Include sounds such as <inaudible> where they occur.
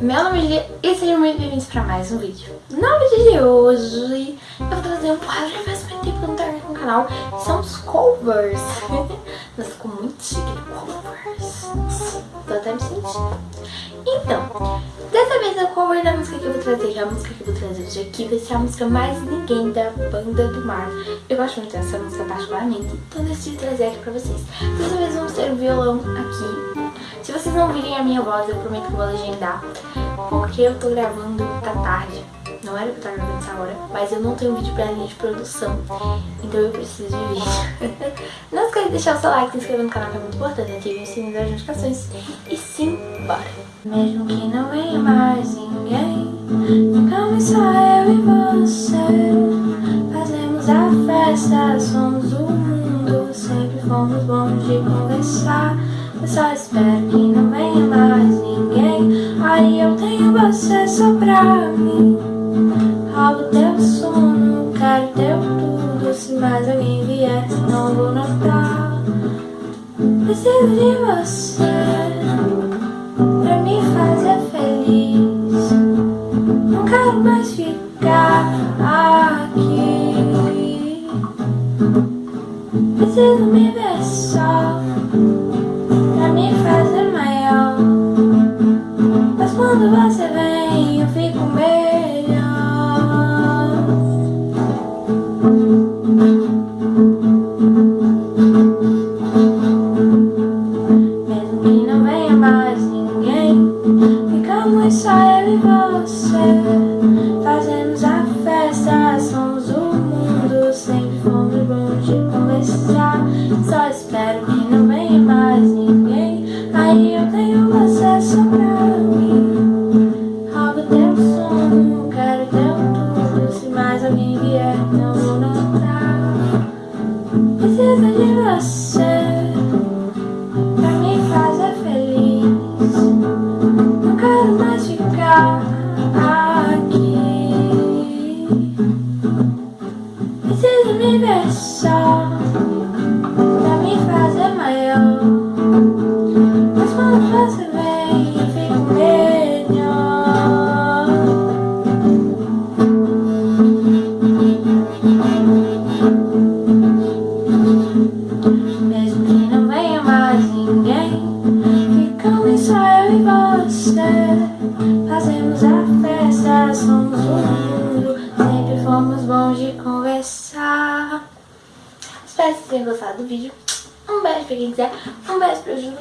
meu nome é Julia e sejam muito bem-vindos para mais um vídeo. No vídeo de hoje eu vou trazer um quadro que faz muito tempo que eu não tenho no canal, são os covers. <laughs> Nossa, ficou muito chique, covers. Tô até me sentindo. Então, dessa vez a da música que eu vou trazer, que é a música que eu vou trazer hoje aqui, vai ser a música mais ninguém da Banda do Mar. Eu gosto muito dessa música particularmente, então decidi trazer aqui pra vocês. Dessa vez vamos ter o violão aqui se vocês não virem a minha voz, eu prometo que vou legendar, porque eu tô gravando, tá tarde. Não era pra estar gravando essa hora, mas eu não tenho vídeo pra linha de produção, então eu preciso de vídeo. <laughs> não esqueça de deixar o seu like, se inscrever no canal que é muito importante, ative o sininho das notificações e sim, bora! Mesmo que não venha mais ninguém, ficamos só eu e você. Fazemos a festa, somos o mundo, sempre fomos bons de conversar. Eu só espero que não venha mais ninguém. Aí eu tenho você só pra mim. Roubo teu sono, quero teu tudo. Se mais alguém vier, não vou notar Preciso de você mais ficar aqui. Preciso me ver só Quando eu e você. Fazemos a festa, somos o mundo Sempre fomos bons de conversar. Só espero que não venha mais ninguém. Aí eu tenho você só pra mim Fazemos a festa, somos mundo Sempre fomos bons de conversar. Espero que vocês tenham gostado do vídeo. Um beijo pra quem quiser Um beijo pra Júlio